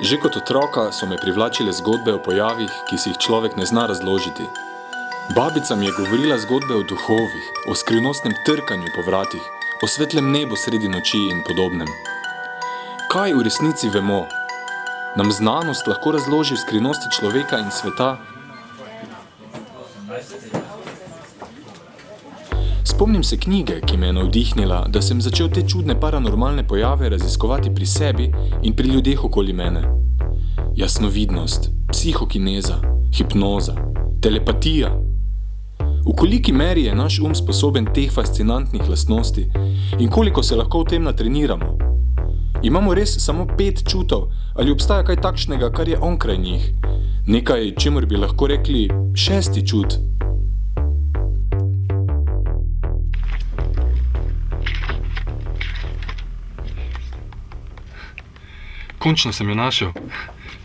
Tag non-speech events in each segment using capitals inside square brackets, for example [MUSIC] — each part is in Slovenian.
Že kot otroka so me privlačile zgodbe o pojavih, ki si jih človek ne zna razložiti. Babica mi je govorila zgodbe o duhovih, o skrivnostnem trkanju po vratih, o svetlem nebu sredi noči in podobnem. Kaj v resnici vemo? Nam znanost lahko razloži skrivnosti človeka in sveta? Spomnim se knjige, ki me je navdihnila, da sem začel te čudne paranormalne pojave raziskovati pri sebi in pri ljudeh okoli mene. Jasnovidnost, psihokineza, hipnoza, telepatija. V koliki meri je naš um sposoben teh fascinantnih lastnosti in koliko se lahko v tem natreniramo? Imamo res samo pet čutov ali obstaja kaj takšnega, kar je onkraj njih? Nekaj, čemur bi lahko rekli šesti čut. Končno sem jo našel,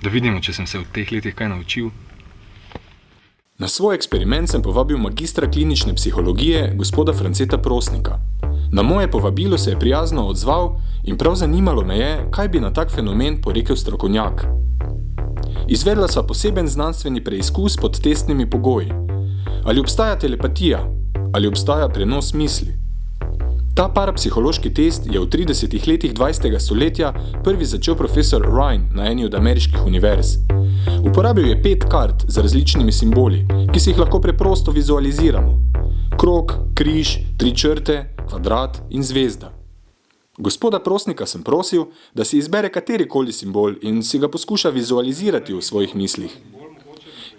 da vidimo, če sem se v teh letih kaj naučil. Na svoj eksperiment sem povabil magistra klinične psihologije, gospoda Franceta Prosnika. Na moje povabilo se je prijazno odzval in prav zanimalo me je, kaj bi na tak fenomen porekel strokovnjak. Izvedla sva poseben znanstveni preizkus pod testnimi pogoji. Ali obstaja telepatija? Ali obstaja prenos misli? Ta parapsihološki test je v 30 letih 20. stoletja prvi začel profesor Ryan na eni od ameriških univerz. Uporabil je pet kart z različnimi simboli, ki si jih lahko preprosto vizualiziramo. Krok, križ, tri črte, kvadrat in zvezda. Gospoda Prosnika sem prosil, da si izbere katerikoli simbol in si ga poskuša vizualizirati v svojih mislih.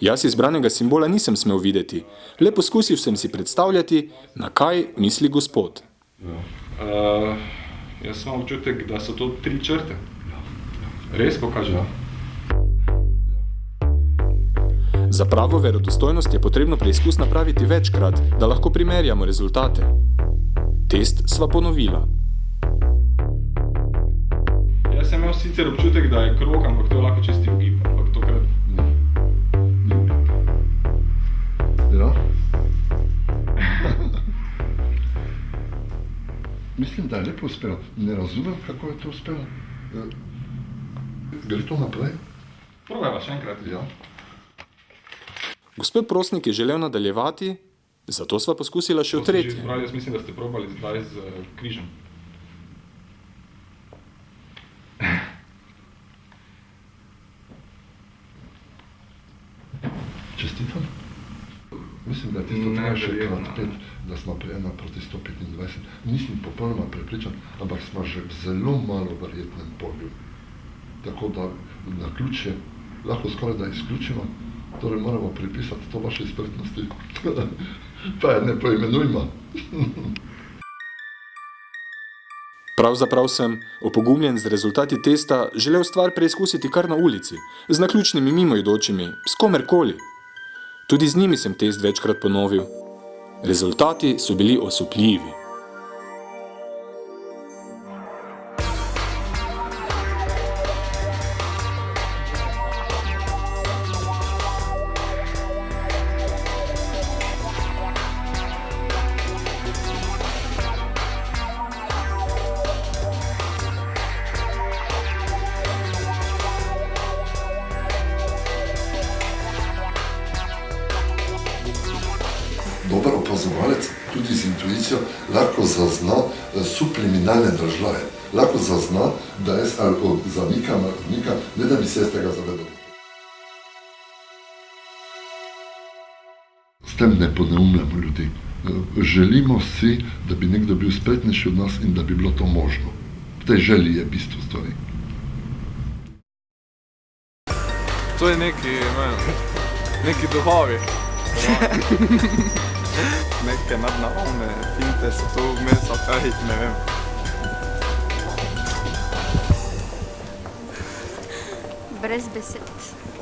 Jaz izbranega simbola nisem smel videti, le poskusil sem si predstavljati, na kaj misli gospod. Uh, jaz imam občutek, da so to tri črte. Res pokaže? Za pravo verodostojnost je potrebno preizkus napraviti večkrat, da lahko primerjamo rezultate. Test sva ponovila. Jaz sem imel sicer občutek, da je krog, ampak to je lahko čisti ugib, Mislim, da je lepo uspelo. Ne razumem, kako je to uspelo. Gre to naprej? Probajva še enkrat. Ja. Gospod Prosnik je želel nadaljevati, zato sva poskusila še v tretji. Jaz mislim, da ste probali zdaj z eh, križem. Čestitam. Mislim, da je tisto Ne, še krat pet, da smo pri 1 proti 125. Nisem popolnoma prepričan, ampak smo že v zelo malo verjetnem polju. Tako da na ključje lahko skoraj da izključimo, torej moramo pripisati to vaše spretnosti. [LAUGHS] pa je ne poimenujmo. [LAUGHS] Pravzaprav sem, opogumljen z rezultati testa, želel stvar preizkusiti kar na ulici, z naključnimi mimoidočimi, s komerkoli. Tudi z njimi sem test večkrat ponovil. Rezultati so bili osupljivi. Opazovalec, tudi z intuicijo, lahko zazna eh, subliminalne držaje. Lahko zazna, da jaz ali zamikam ali odmikam, ne da bi se jaz tega zavedal. S tem ne poneumljamo ljudi. Eh, Želimo si, da bi nekdo bil spretnejši od nas in da bi bilo to možno. V tej želji je bistvo stvari. To je neki, ne, neki duhovi. [LAUGHS] Neke nadnaravne finte so tu vmes, ali kaj, ne vem. Brez besed.